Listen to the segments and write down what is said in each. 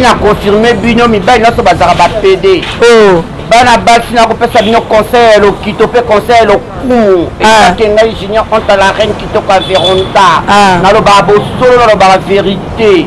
na confirme bino mibali nyonso bazalaka bapede oh. bana basi nakopesa bino conseil ya lokito mpe conseil ya lokumu ezake ah. ngai junior onta la reine kitoko ya veronda ah. nalobaka bosolo nalobaka verité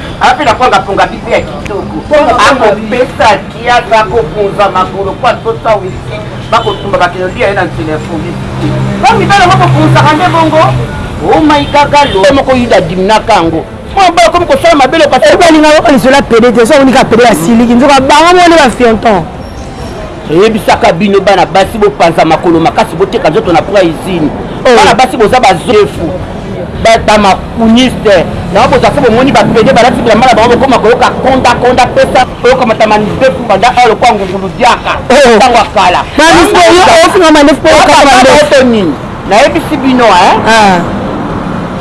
ape na kwanga ponga bipe ya kitoko akopesa kiaka akopunza makolo po atosa wisi bakotumba bakende olia ye na nzela ya foli po mibala bakopunzaka nde bongo omaigagalo oh moko yuda adimnaka yango mobala komi kosala mabe lokaebalinga okanisi ola pede te so onika pede ya siliki nzoka bango mone ba fionton toyebisaka bino bana basi bopanza makolo makasi boteka nzoto na pra usine oh. bana basi boza bazofu bamakuniste yango boza fo bomoni bapede balati bilamba na bango bokoma koyoka konda konda pesa oyokamata mandefu banda oyo lokwa ngungulu diaka oh. ntango akala nini nayebisi bino hein ah.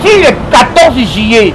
ti le 14 juillet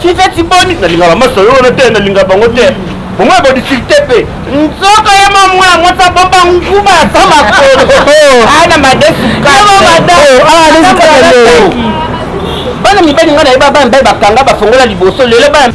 Fiveti boni nalinga ba maso yo na te nalinga bango te bongo ba difficulté pe nzoko ya mamu ya mota bomba nguba ya sama ko ana madesu ka ba mada ah les ka lelo bana mibali nga na yeba bana mibali bakanga bafongola liboso lelo bana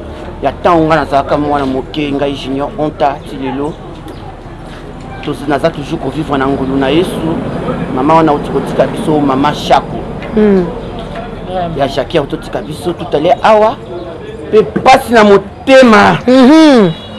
ya ntango ngai nazalaka mwana moke ngai junior onta ti lelo naza toujours kovivre na ngulu na yesu mama wana auti kotika biso mama shako mm. ya jacquer autotika biso tutale awa mpe mpasi na motema mm -hmm.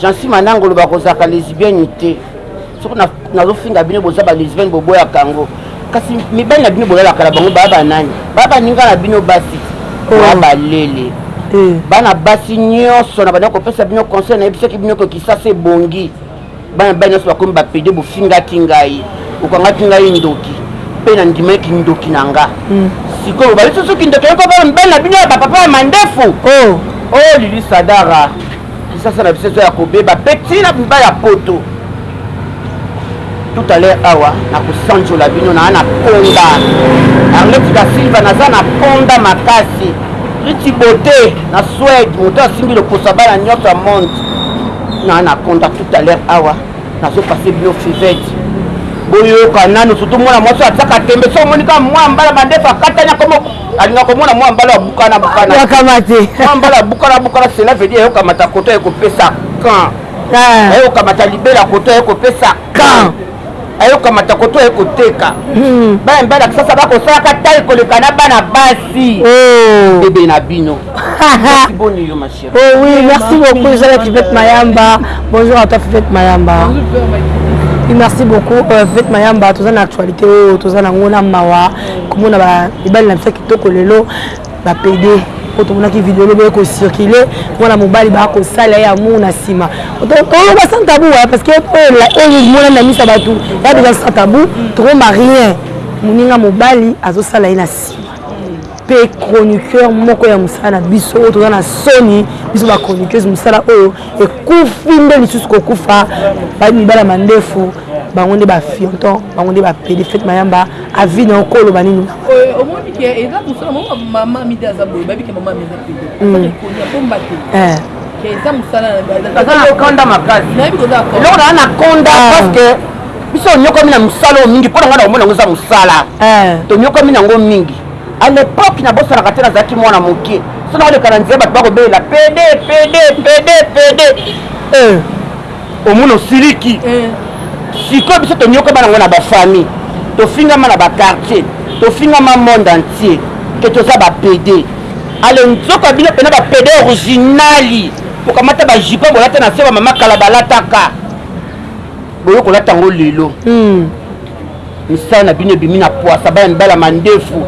Jeancy Manangolo bakozalaka lesbienne te soki nazofinga bino boza ba lesbienne boboyaka yango kasi mibali na bino bolalaka na bango baya banani baya baninga na bino basi baya oh. balele eh. bana basi nyonso na banda kopesa bino conseil nayebisaki bino kokisasa ebongi bana bani nyonso bakomi bapede bofingaki ngai okangaki ngai ndoki mpe nandimaki ndoki na nga hmm. sikoyo bali soso kindoki yoko bana bino ya bapapa ya mandefu oyo oh. oh, lili sadara Kisasa na biso eza ya kobeba pe ti na buba ya poto. Tout à l'heure awa na kosanjola bino na na ponda. Arlette da Silva naza na ponda makasi. Riti Bote na Suède moto asimbi loposo ya bana nyonso ya monde. Na na konda tout à l'heure awa nazo passer bino fivette. Boyoka nanu surtout mwana mwasi atiaka tembe so omoni kaka mwa mbala bandefu akatani akomo alinga komona mwa mbala abukana bukana akamate mwa mbala abukana bukana cela veut dire ayokamata koto ayekopesa kan ah. ayokamata libela koto ayekopesa kan ayokamata koto ayekoteka hmm. bana mibali ya kisasa bakosalaka tai koleka na bana basi oh. bebe na bino boni yo ma chérie oh oui merci beaucoup ezala fivete mayamba bonjour à toi fivete mayamba merci beaucoup euh, fivete mayamba toza na actualité oyo toza na ngo na mawa komona mibali na biso kitoko lelo bapede po tomonaki video lobi ekocircule mwana mobali bakosala ye amour na nsima toloba sans tabou wa parce que oyo monani na misa bato ya deja sans tabou tokomba rien moninga mobali azosala ye na nsima mpe chroniqueur moko ya mosala na biso oyo toza na soni biso bachroniqueuse mosala oyo ekufi nde lisusu kokufa mibala mandefu bango nde ba fionton bango nde ba pede fete mayamba avi na okolo banini omoni ke eza mosala moko mama mide aza boye bayebi ke mama mide pede ekoni ya bomba te eza mosala aza na konda makasi nayebi koza eloko naa na konda parce que biso onyokomi na mosala oyo mingi mpo na ngai na komona yango eza mosala tonyokomi na yango mingi à l'époque nabosanaka te nazalaki mwana moke so nakoleka na nzela bato bakobelela pede pede pede pede omona osiliki sikoyo biso tonyokama nango na bafamille tofingama na baquartier tofingama monde entier ke toza bapede ale nzoka bino mpena bapede originali bokamata bajipo bolata na se bamama kala balataka boyo kolata yango lelo hmm. misala na bino ebimi na pwasa bana mibala mandefu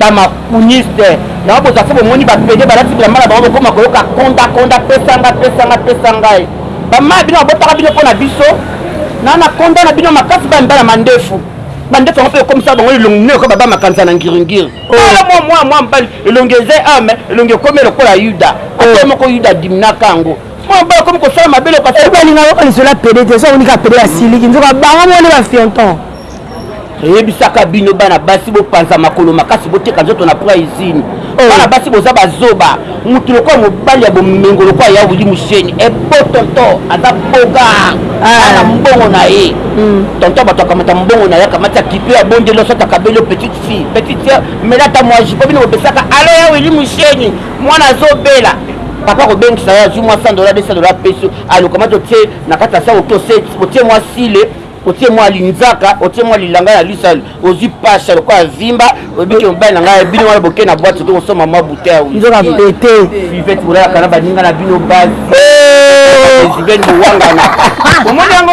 bamakuniste yango boza fo bomoni bapede balati bilamba na bango bokoma koyoka kondakonda pesanga pesanga pesa ngai bamaya bino babotaka bino mpo na biso na na konda na bino makasi bana mibala mandefu bandefu yango mpe ekomisa bango elongi noko baba makanza na ngiringiri tala mwa mwa mwa mobali elongi eza ame elongi ekomi lokola yuda ate moko yuda adimnaka yango oyo bana komi kosala mabe lokoabalinga okanizela pede te soki onika pede asiliki nzoka bango moni bafionton eyebisaka bino bana basi bopanza makolo makasi boteka nzoto na pra usine oh. bana basi boza bazoba motu lokola mobali ya bomengo lokola ya wili musheni ebo eh, tonto aza boga ah. ana mbongo na ye hmm. tonto bato akamata mbongo na ye akamati akipe abondeli oso atakabeli yo petite fille petite sœur melata mwaji po bino bopesaka alo ya wili musheni mwana azobela papa kobengisa yo azwi mwa 100 dola 200 dola apesi yo alokamati otie na kati ya sako otie mwa sile otie mwa linzaka otie mwa lilanga na lisa ozwi pasha lokola azimba obiki mobali na ngai bino wana boke na bwati oke kosomba mwa bouteille nzoka pete ivete bolalaka na baninga na bino basi ezibeni bowangana omoni yango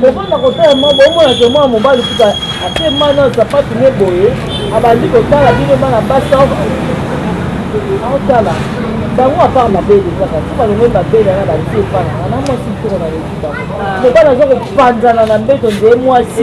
Kofanda kotala maman boye omona ke mwana mobali kutu atie mayi na sapatu ne boye abandi kotala bino bana basi aotala bango apart mabele kaka ti balongoli mabele wana batie epa nanga na mwasi mtoko na leki bango mobali aza kopanzana na mbeto nde mwasi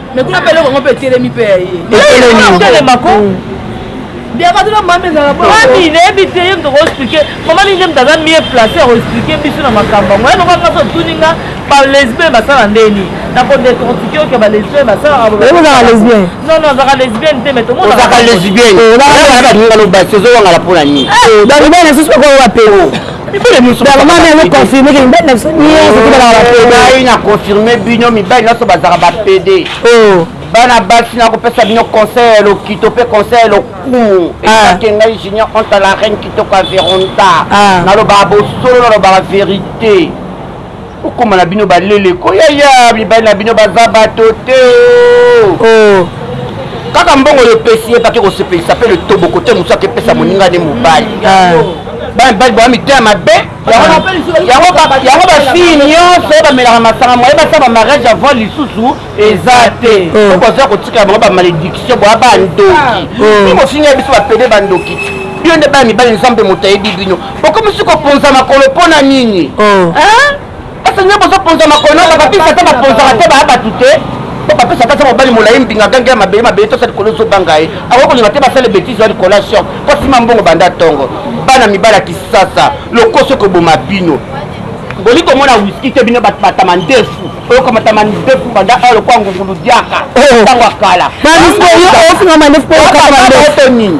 mais kuna mpe eloko yango mpe etelemi mpe ya ye etelemako mami nayebi te ye moto koexplike mama nini nde moto aza mie place ya koexplike biso na makambo yango yaloka kasi otuni nga balesbien basala ndeni nakodecortike oke balesbien basalaaozaka lesbien non non azaka lesbienne te mais tomonaka lesbienne ozowangala mpona nini ngai na confirme bino mibali nyonso bazalaka bapede oh. bana basi nakopesa bino conseil ya lokito mpe conseil ya lokumu ezake ah. ngai junior entre la reine kitoko ya veronda ah. nalobaka bosolo nalobaka verité Bokoma na bino ba lele ko yaya mibali na bino baza bato te oh. Oh. Kaka mbongo yo pesi ye pake kosepelisa pe le tobo kote mosu ake pesa moninga ne mobali. Ah. Bana mibali boa mitema mabe yango bafille nyonso bamelaka masanga moye basala bamariage avant lisusu eza te oh. okozwa kotikela bango bamalédiction boa bandoki ah. oh. bofinga biso bapede bandoki bino nde bana mibali nzambe moto ayebi bino okomisi kopunza makolo mpo na nini oh. basi nde bozopunza makolo na babapisi ata bapunzaka te baya bato te po bapesi ata mobali molai mbinga gange ya mabele mabele tosa likolo ezobanga ye akoki kolinga te basala betise ya likolo ya shor po asima mbongo banda ntongo bana mibali ya kisasa lokoso ekoboma bino boli komona wiski te bino batama ndefu oyokamata mandefu banda awa lokwa ngungulu diaka ntango ya kala nini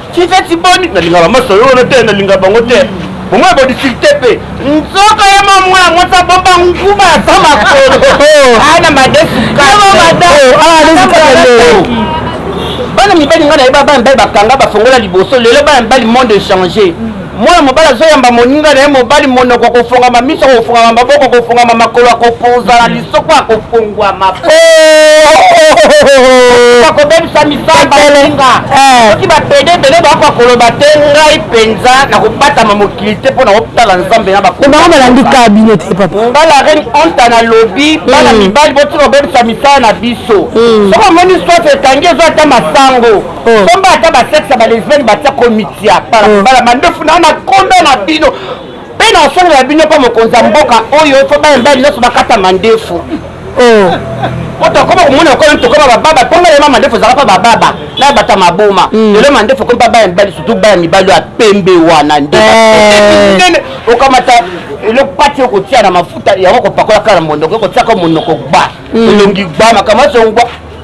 Fivette boni nalingaka masta yo wana te nalingaka bango te bongo ya bodisilite mpe nzoka ya mamwe yango ta bomba nguba ya ta makolo ana madesukaaadesukaaeki bana mibali ngai naye bana mibali bakanga bafongola liboso lelo bana mibali monde echange Mwana mobali azoyamba moninga na ye mobali, monoko akofongama, miso akofongama, maboko akofongama, makolo akopunzana, lisoko akofongwama po bakobebisa misala baninga. Eh. Soki bapede ebele bakoka koloba te, ngai mpenza nakobatama mokili te mpo nakotala Nzambe na bakolo. Bango balandi kaka bino te papa. Nga la reine Anta nalobi bana hmm. mibali botika kobebisa misala na biso. Hmm. Soki omoni soif ekangi ezo ata masango. oh. somba ata basexe ya balesbienne batia komitia parabala oh. mandefu na na konda na bino mpe na osongo ya bino mpo mokonzi ya mboka oyo mpo bayembali nyonso bakata mandefu oh. po tokoma komona lokola tokoma bababa mponga lema mandefu ezalaka mpa bababa na bata maboma mm. lelo mandefu ekomi mpa baya mibali surtout baya mibali ya pembe wana nde eh. okamata eloko pati okotia na mafuta yango kopakola kaka na monoko ekotiaka monoko gba mm. elongi gba makambo azongwa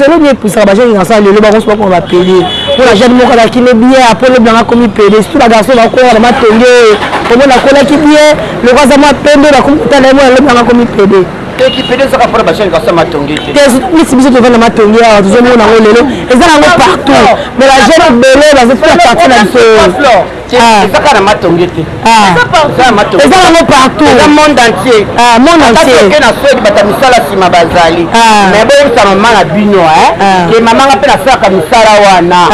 lelo bie epusaka bajani na sala lelo bakosi bakoma bapede mpo na jane moko alaki ne bie apo loblanga akomi pede surtout bagarso bakola na matonge oyo omona akolaki bie loko aza mwa pembe bakomi kotala ye mwana loblanga akomi pede misi biso tovanda matonge awa tozomona yango lelo eza yango partout mais bajane ebele bazofika parti na biso Ah. eza kaka na matonge te ah. eza yango partouta monde entier ah, monde entieroke na swede bato ya misala nsima bazali mais boyebisa mama na bino ke mama nga mpe nasalaka misala wana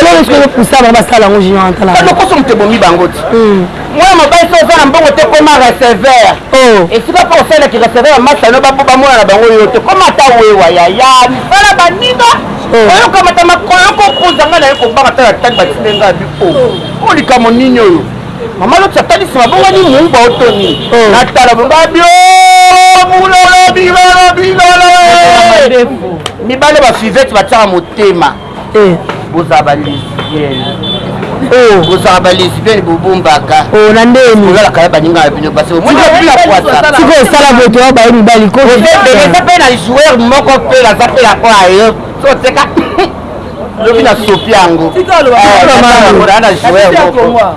elokopusa bango basala yango jinokoso moto ebomi bango ti hmm. mwana mobali so oza na mbongo te koma receveur oh. esika mpo osalaki receveur ya masano bapo bamona na bango yo te koma ata wewa yaya misala baninga oyokamata makolo yoko okoza ngai naye kobanga tala tali batinde ngai abi o oh. o likambo nini oyo mama loti atali nsima bongani muba oto nini oh. natala bongabi o oh, bulolo bilolo bilolo eh. mibale bafivete batiaka motema eh. bozala balezi kozala balesbienne bobombaka na ndeni olalaka ya baninga na bino basi siko osala boto ya baye mibali koeza mpe na joueur moko mpe naza mpe na oyo ayo so oteka lobi na sopi yango na joueur moko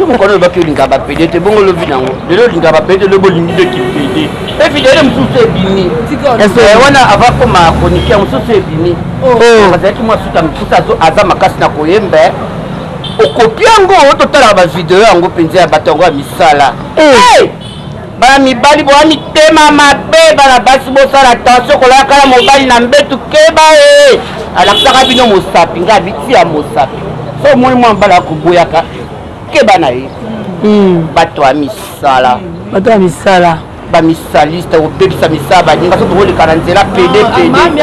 yo mokolo olobaki olingaka bapede te bongo lobi na yango lelo olingaka bapede te lobi olingi nde kipede evidele mosusu ebimi eh, wana avakoma kronike mosusu ebimi oh. Oh. azalaki mwa suta mosusu aza makasi na koyemba eh. okopi yango totalaka bavideo yango mpenza ya bato yango ya misala eh. Bana mibali boa mitema mabe bana basi bosala attention kolala kala mobali na mbetu keba ee alakisaka bino mosapi nga abiti ya mosapi so omoni mwa mobali akoboyaka keba na ye hmm. bato ya misala bato ya misala bamisaliste kobebisa misala baninga so tokoleka na nzela pede pede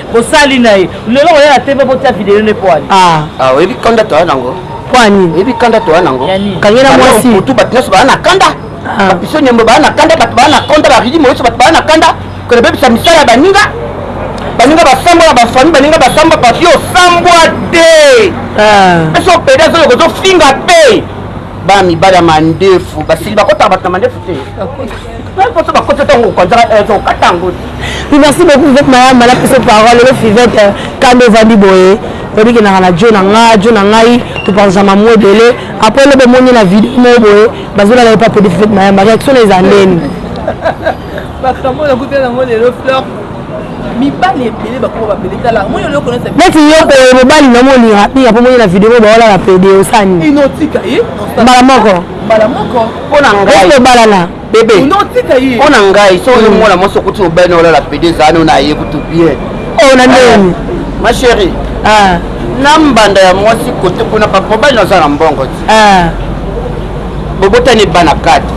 Bosali na ye. Lelo oya na TV botia video ne poani. Ah. Ah, oyebi kanda toya nango. Poani. Oyebi kanda toya nango. Kangela mwasi. Mutu batu nyoso baya na kanda. Ah. Bapiso nyembo baya na kanda, batu baya na kanda, ba ridi moyoso batu baya na kanda. Kona bebisa misala ya baninga. Baninga basambwa na bafamille, baninga basambwa papi osambwa te. Ah. Eso pede azo yoko zo finga pe. Ba mibala mandefu, basili bakotaka batu na mandefu te. Poto bakoto ntango okonzaka ezo okata yango te. Merci beaucoup Fivette Mayamba na pesa parole lelo Fivette euh, kanda ovandi boye oyebi kendaka na jo na nga jo na ngai topartagema mwa ebele apres lobo omoni na video moko boye bazolala epa pede Fivette Mayamba réaction na eza ndeni makambo oyo nakuta yango lelo fleur mibali ebele bakoma bapede tala moi oloko neti yoko mobali na molinga pinga mpo moni na video moko baolala pede osani mbala moko mbala moko mpo na ngai tobalana bebe mpo na ngai so oyo mwana mwasi okuti obali na olala pede ezala nao na ye kutu bien oyo na ndeni ma chérie ah. na mbanda ya mwasi kote kuna papobali naza na mbongo ti ah. bobotani bana kati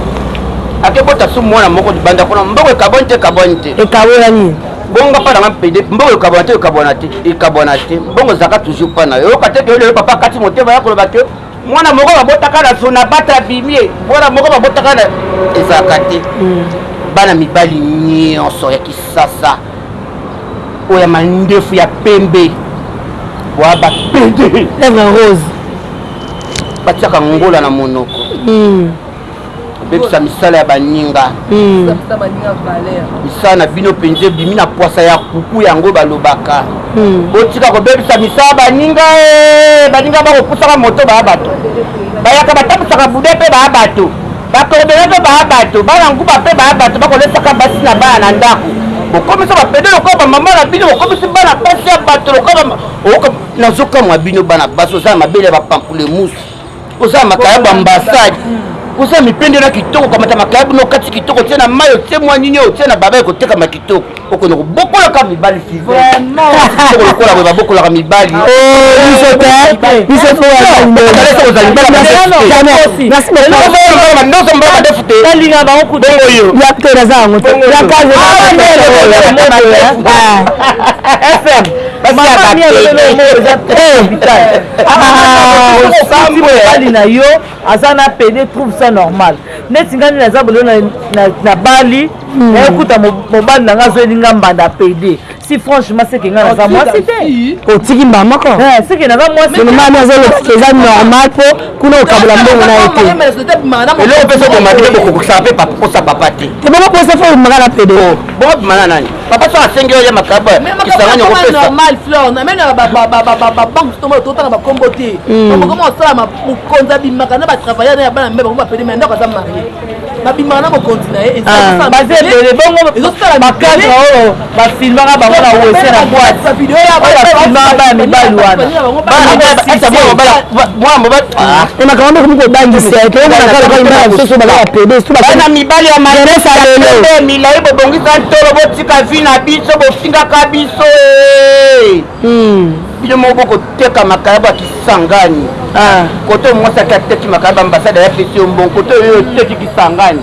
akebota su mwana moko libanda kuna mbongo ekabwani te ekabwani te ekabwani bongo mpa nanga pede mbongo ekabwana te ekabwana te ekabwana te mbongo ezalaka toujours mpa na yo oyoka te ke yo lelo papa akati motema ya koloba ke Mwana moko babotaka na zona bata abimie mwana moko babotaka na ezalaka te hmm. bana mibali nyonso ya kisasa oyo ya mandefu ya pembe wa bapede rose batiaka ngola na monoko hmm. bebisa misala ya baninga hmm. misala na bino mpenza ebimi na pwasa ya kuku yango balobaka hmm. botika kobebisa misala baninga eh, baninga bakopusaka moto baya bato bayaka batambusaka bude mpe baya bato bakobele mpe baya bato bana nguba mpe baya bato bakolesaka basi na bana na ndako bokomisi bapede lokola bamama na bino bokomisi bana basi ya bato lokola nazokamwa bino bana basi oza na mabele ya bapampule musu oza makayabu ambassade oza mipende na kitoko kamata makayabu na okati kitoko tie na mai otie mwa nini otie na baba ekotekama kitoko okende kobokolaka mibali kitoko lokola boye babokolaka mibali oyo basi ya bapedeobali na yo aza na pede trouve ça normal neti ngai nini aza bolelo na bali hmm. nayokuta mobali na ngai azoyeli ngai mbanda pede si franchement seke ngai naza mwasi te otiki mbaa moko eh, seke naza mwasinomami azolobaka eza normal mpo kuna okabola mbongo na ye te eloko mpe sokomatike bokokokisaka mpe posa papa te ebongo posa fo omaka na pede oh, bokobima na nani papa soki asengi yo ya makabu kisangani okopesa normal fleur na mena babanke tomoyo totanga bakombo te bakoma kosala mokonzi abimaka na batravailleur na ya bana mbe bango bapede me ndako aza marie babimaka na mokonzi na ye baza ebele bongomakadre oyo bafilmaka bango na wese na bwati oyo bafilmaka bana mibali wana makambo ekomi kobangisa bana mibali ya maesabele milai bobongisa ntolo botika vi na biso bofingaka biso eh. hmm. bino moko bokoteka makayabo ya kisangani ah. koto mwasi ake ateki makayabo ambasade ya pesi yo mbongo koto oyo oteki kisangani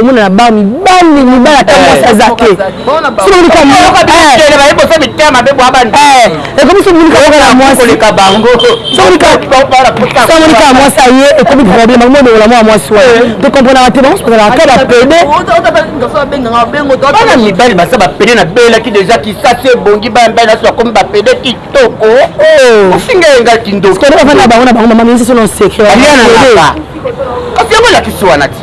omona na bar mibali mibali ata eh. mwasi aza te ekomi somonikaka na mwasisomonika na mwasi aye ekomi problème yango modokola mwa mwasi wana eh. tokomprenaka te bango sokozalaka ka bapede bana mibali basa bapede na belaki deja kisasi ebongi bana mibali naso bakomi bapede kitoko oh. ofinga yenga kindoki bafanda bango na bango mama minisi sono secret kasi yango elakisi wana ti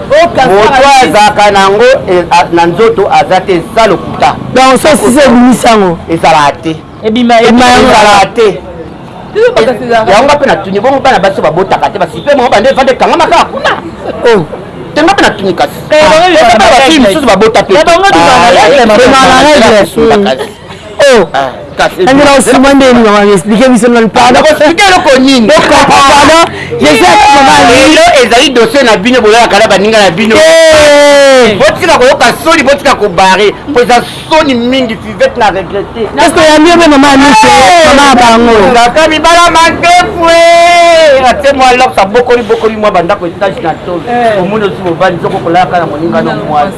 moto azalaka na yango e, na nzoto aza te eza lokuta donc sosisi ebimisi yango ezalaka te ebimaka te yango nga mpe natuni bongo bana basi babotaka te basipe moko bande evande ekangama kaka kuna oh. te nga mpe natuni kasi eh, ah, basi mosusu babota mpe oh ntango na osima nde elinga mama explike biso nanu pardon explike eloko nini pardon lelo ezali dossier na bino bolalaka na baninga na bino eh. botika koyoka soni botika kobare mpo eza soni mingi fivete na regrete eske oyambi yo mpe mama amiso eh. mama ya bango kaka mibala makefue eh. atie mwa lox abokoli bokoli mwa bandako etage na tol omoni osi mobali soki okolalaka na moningano mwasi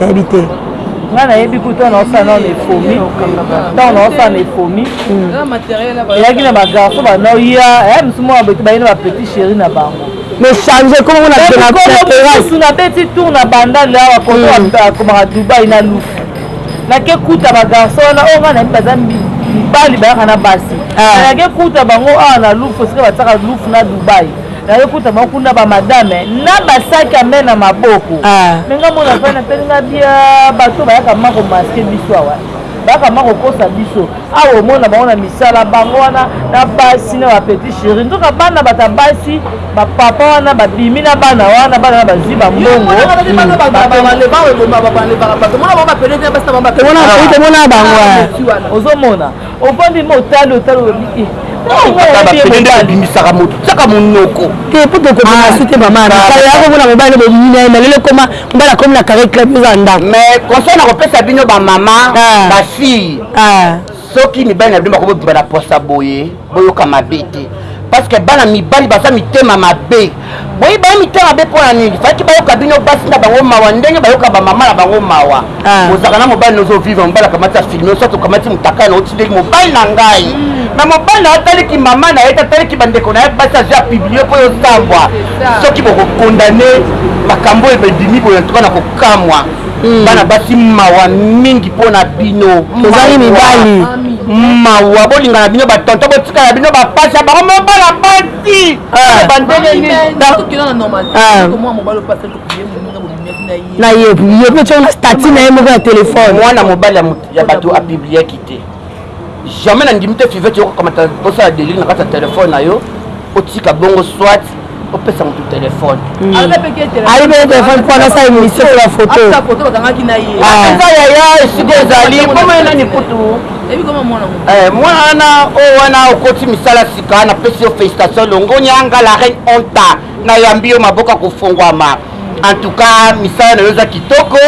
nayebi te nga nayebi kutu wana osa nao mefomi ntango naosa mefomi eyaki na bagarso banaoya eh, mosu mwana boyete baye na bapetit chéri na bango mechange komonasu nabeti tour na bandale awa kotoakomaka hmm. dubai na lufu nake kuta bagarso wana oyo oh, nga nayebi baza mibali bayaka na basi ah. nake kuta bango awa na lufu esika batiaka lufu na dubai Naye kuta ba kuna ba madame na ba sac à main na maboko. Ah. Mais nga mona fa na tali nga bia bato bayaka mako masque biso awa. Bayaka mako kosa biso. Awa omona bango na misala bango wana na basi na ba petit chéri. Nzoka bana bata basi ba papa wana ba bimi na bana wana bana na bazui ba mbongo. Mona ba pele na basi na bango wana. Ozomona. ovandi ma otali otali olobi e bimisaka moto tiaka monoko te po tokomanasi te mama akomona mobali bolingi na ye na lelo ekoma mobali akomi na kare club eza ndako mais conseil na kopesa bino bamama bafille soki mibali na bino bakobobima na posa boye boyoka mabe te parce que bana mibali baza mitema mabe Boye ba mitema be pona nini fallaki bayoka bino basi na bango mawa ndenge bayoka ba maman na bango mawa ah. ozalaka na mobali nozo vivre mobali akamati afilme osa tokamati mutakala na oti ndenge mobali na ngai hmm. na mobali na atali ki mama na ye tatali ki bandeko na ye basi azwi apublie mpo yosambwa soki bokokondane makambo oyo bedimi boye ntuka na kokamwa hmm. bana basi mawa mingi mpo na bino ozali mibali mawa bolingana bino batonto botikala bino bapasi ya bango mobala basi na ye ye mpe tyo na stati na ye moko ya telefone mwana mobali ya bato apibliaki te jamais nandimi te fivete yokokamata osala delire na kati ya telefone na yo otika bongo soit opesa motu telefone hmm. ayebele telefone mpo anasa emission ya foto eza yaya esika ezali komona nani kutu mwana oyo wana okoti misala Sika na pesi yo felicitation longonya nga la reine onta na yambi yo maboko ya kofongwama en tout cas misala na yo eza kitoko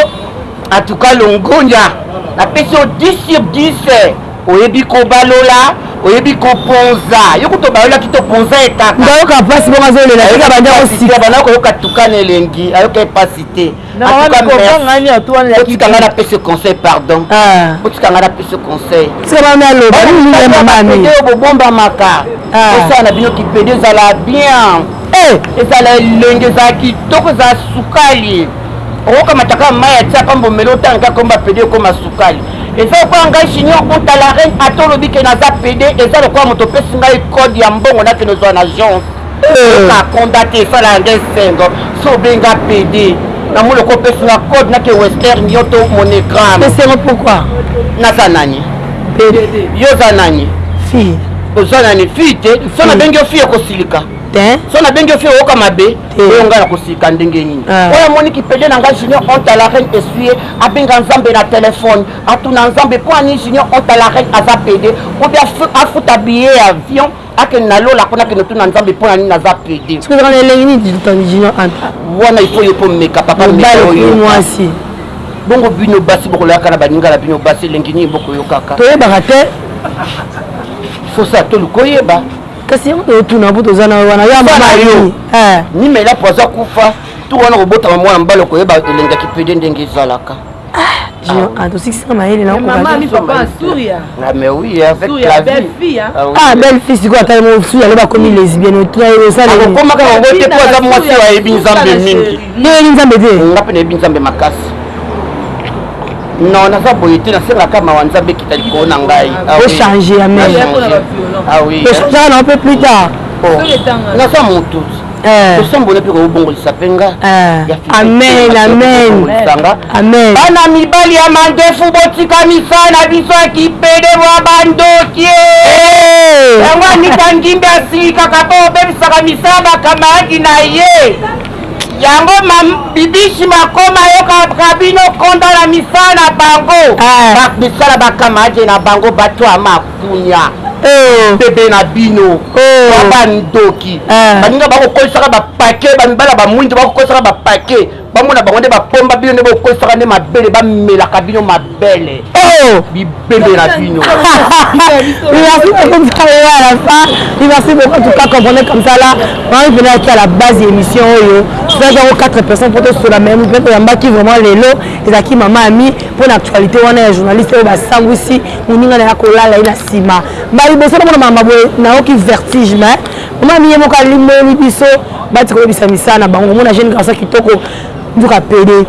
en tout cas longonya na pesi yo 10 sur 10 oyebi kobalola oyebi koponza yo kutu obalolaki toponza ye kaka ndayoka mpasi bongo azolela tika banda kosika banda koyoka tukana elengi ayoka ye mpasi te botika ngai napesi conseil pardon ah. botika ngai napesi conseil bobombamaka osala ah. na bino kipede ezala bien eh. ezala elenge ezala kitoko ezala sukali okokamataka mai atia pamba omeli otanga kaka komba pede ekoma sukali eza lokola ngai junior ota la reine ata olobi ke naza pede eza lokola moto opesi ngai code ya mbongo nakende ozwa na agence Oyoka combat te fala nde sengo so benga pede na mona ko pesi na code na ke western yo to monogram. Mais sengo pourquoi? Naza nani? Pede. Yo za nani? Fille. Oza nani? Fille te. So na bengi yo fille okosilika. te so nabengi ofi oyoka mabe oyo ngai nakosika ndenge nini ah. oyo amoni kipede na ngai junior honte à la reine essuie abenga nzambe na telefone atuna nzambe mpo ani junior honte à la reine aza pede obi afuta billet ya avion akende na lola kuna akende tuna nzambe mpo na nini aza pede sokozaka na elengi nini likambi junior anta wana ifo yo komeka papa mwasi bongo bino basi bokolayaka na baninga na bino basi elengi nini bokoyokaka toyebaka te fosa tolu koyeba kasi yango toyotuna mpo toza na wana ya mama yo eh. nimela po aza kufa tu wana kobotama mwana mobali okoyeba elengaki pede ndenge ezalaka Ah, tosikisi na mayele na mais oui avec la vie ah belle fille sikoyo ata yango fille yango bakomi lesbienne otuna ye osalaakokomaka yango te mpo aza mwasi oyo ayebi nzambe mingi nde yebi nzambe te nga mpe nayebi nzambe makasi non naza boye te nasengaka mawa nzambe ekita likolo na ngai ochange ya mechangeaka na mpe plus tard naza motutu Eh. tosombole mpe kobongolisa mpe nga eh. amen amen amen bana mibali ya mandefu botika misala na biso ya kipede bwa bandoki eh. yango anita ngimbi asilikaka mpo obebisaka misala bakamaradi na ye yango bibishi makoma yokaka bino konda na misala na bango misala bakamaradi na bango bato ya mako bunia oh. bebe na bino oh. ba bandoki ah. baninga bakokolisaka bapake bamibala bamwindu bakokolisaka bapake bamona bango nde bapomba bino nde bokolisaka nde mabele bamelaka bino mabele oh. bibebe na bino merci beaucoup en tout cas comprenez comme ça là vraiment mpena yaki à la base ya émission oyo tozalaki yango 4 personnes mpo tosola mai mpe toyambaki vraiment lelo ezalaki mama ami mpo na actualité wana ya journaliste oyo basangwisi moninga na ye akolala ye na nsima mbala liboso namona mama boye nayoki vertige mais mama miye moko alimboli biso bati koyebisa misala na bango omona jeune garçon kitoko nduka pede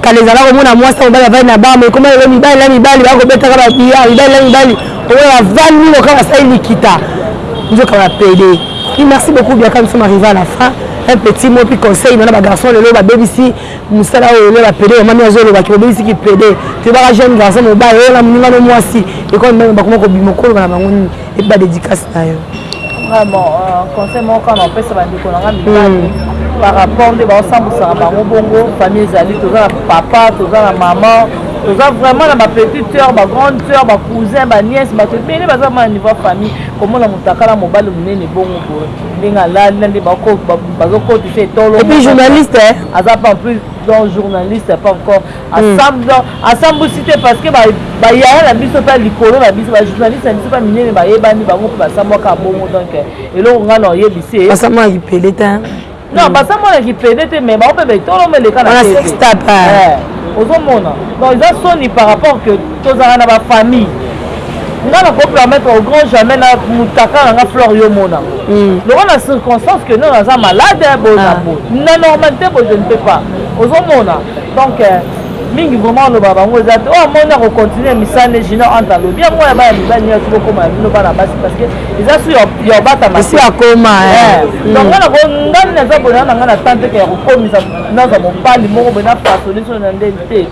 kala ezala komona mwasi mobali avandi na bama ekoma lelo mibali na mibali bakobetaka babiya mibali na mibali oyo avandi loka basali likita nzoka bapede merci beaucoup biaka miso mariva na fin un petit mot puis conseil nana bagarçon lelo babebisi musala oyo lelo ba pede mama mi azo loba ki obebisi ki pede toyebaka jeune garçon mobali oyo na muninga no mwasi ekoma mibali bakoma kobima okoloba na bango nini epi ba dedicace na yo vraiment euh, conseil moko kaka na opesa bandeko na nga mibali hmm. par rapport nde baosambusaka bango bongo famille ezali toza na papa toza na mama toza vraiment na bapetite heure bagrande heure bacousin baniese bato ebele baza ma niveau ya famille komona motakala mobali monene bongo boye ndenge alali na nde bazokotisa etolo journaliste aza pas plus dans journaliste pas encore asamble hmm. asambusi te parce que bayaya na biso mpe likolo na biso bajournaliste na biso mpe minene bayebani bango mpe basambwaka bongo donc eh, eloko ngai na oyebisi ye basambwaka kipele te non hmm. basambwaka kipele te mais bango mpe betolo meleka na ozomona donc eza soni par rapport que Tozalaka na ba famille. Nga na ko permettre au grand jamais na mutaka na nga flore yo mona. Mm. Lokola na circonstance que non naza malade bo na ah. bo. Na normalité bo je ne peux pas. Ozo mona. Donc euh, mingi vraiment oloba bango eza te oyo amoni akocontinue misane jino ante alobi yango ya bana mibali nyonso bokoma ya bino bana basi parce que eza su ya obatamasi akoma eh. mm. donc nga nako ngani naza boyana na ngai na tante ke ya kokomisa naza mobali moko boye na fasoli so na ndeni te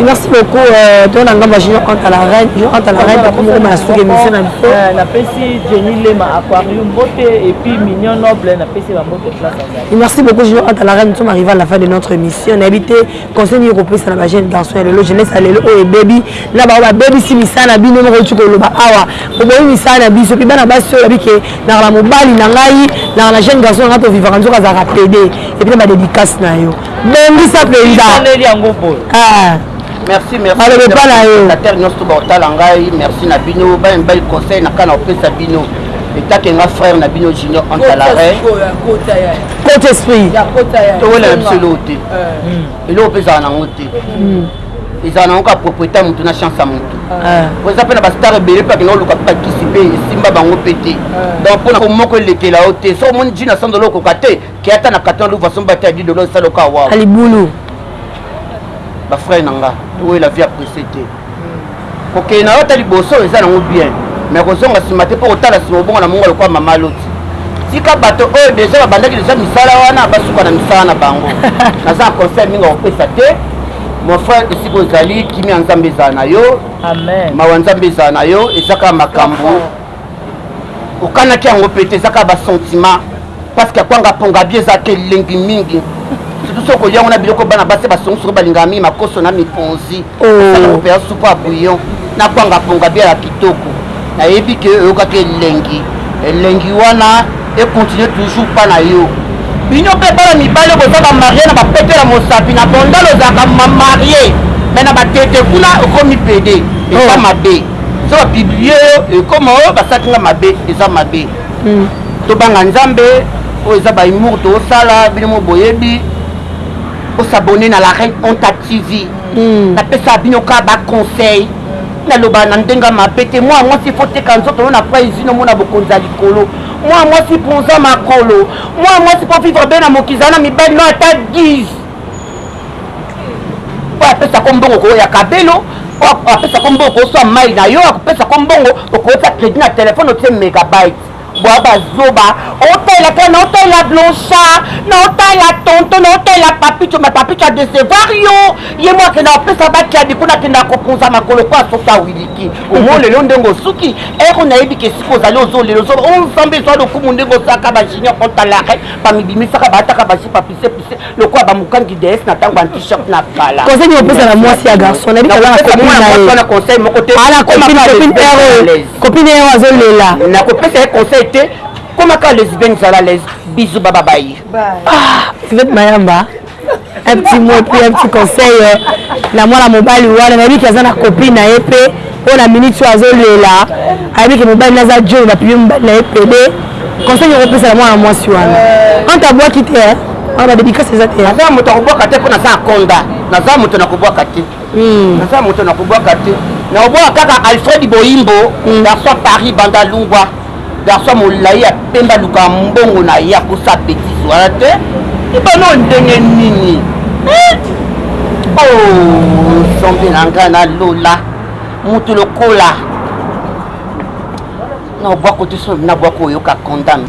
Et merci beaucoup euh, to na ngamba junior ante à la reine junior ante à la reine akomi koma na suki émission na biso euh, napesi Jenny Lema aquarium mbote et puis mignon noble napesi ba mbote place et merci beaucoup junior ante à la reine nous sommes arrivés à la fin de notre émission na habité conseil ni kopesa na ba jeunes garçons ya lelo jeunesse ya lelo oyo ebebi na ba ba baby si misana bino moko tiko loba awa oboyi misana biso puis bana basi oyo bike na la mobali na ngai na la jeune garçon na to vivaka nzoka za rapede et puis ba dédicace na yo bongisa mpenza ah. merci merci alobi epa na yo tatere nyonso tobakotala ngai merci na bino bana mibali conseil na kana kopesa bino etake nga frère na bino junior antalare cote esprit towela na biso eloko te euh. eloko mpe ezala nango te hmm. ezala nango kaka propriété ya motu na chance ya motu euh. po eza mpe na bastar ebele mpe akenda oluka mpe bakisi mpe esimba bango mpe te euh. donc mpo na ko moko elekela yo te so omoni jina sandola okoka te Keata na Katon Louva son bata ya Didolo nsalo ka wawa. A libulu. Ba frère na nga, oyo la vie a presse te. Kokeye na yo ata liboso eza nango bien. Mais kozonga sima te po kotala sima obonga na mongo lokola mama loti. Tika bato oyo deja babandaki deja misala wana basuka na misala na bango. Naza na conseil mingi akopesa te. Mon frère esika ozali kimia ya Nzambe ezala na yo. Amen. Mawa Nzambe ezala na yo eza kaka makambo. okanaki yango mpe te eza kaka basentiment parceke akwanga ponga bi eza te elengi mingi surtout soki okolia yango na biloko bana basi basongi soki balingaka mingi makoso na miponzi osala oh. kopela supu ya bouillon na kwanga ponga bi ya kitoko nayebi ke oyokaki elengi elengi wana ekontinue toujours mpa na yo bino mpe bana mibali boza bamarie na bapete na mosapi na bondalo ozalaka mamarie me na batete kuna okomi pede eza oh. mabe so ba publie yo ekoma oyo oh, basalaki nga mabe eza mabe hmm. tobanga nzambe oyo eza bahumour tosala bino mo boyebi osabone na la reine onta tv hmm. napesa bino ka baconseil naloba na ndenge mabe te mwana mwasi ifo teka nzoto yo na pa izini omona bokonzi ya likolo mwana mwasi mponza makolo mwana mwasi mpo vivre be na mokizana mibali no ata 10 oyo apesa ko mbongo okoya kabelo oyo apesa ko mbongo okoswa mai na yo akopesa ko mbongo okotia crédit na telefone otie megabyte bwa bazoba otalela kaka na otalela blanchard na otalela tonto na otalela papico ma papico adecevoir yo ye mo akenda kopesa bakiadi kuna akenda kopunza makolo po asoki awiliki omo lelo ndenge osuki ero nayebi ke esika ozali ozolela ozoba o nzambe ezwa lokumu ndenge osaka bajunior contalare bamibimisaka baataka bajipa pise pise lokola bamukangi dees na ntango ya t-shirt na kala conseil nini opesa na mwasi ya garçon nayebi kozala kopina conseil moko te ala kopina kopina ero kopina ero azolela nakopesa ye conseil te komaka lesbienne zala les bisous baba baye ah sivete mayamba un petit mot puis un petit conseil euh, na mwana mobali wana nayebi ki aza na copine na ye mpe oyo na minute oyo azolela ayebi ke mobali naza joni na pibie mobali na ye pede conseil yoko pesa na mwana mwasi wana ante abwaki te wana badedikasi eza te naza moto akobwaka te mpo naza akonda naza moto nakobwaka te hmm. naza moto nakobwaka te nakobwaka kaka alfred boyimbo hmm. garçon paris banda lungwa Garçon ya molayi ya pembe alukaka mbongo na ye akosala betise wana te. Libano oyo ndenge nini? Eh? Oh, nzambe na ngai na lola moto lokola na obwako te so na bwako oyoka condamne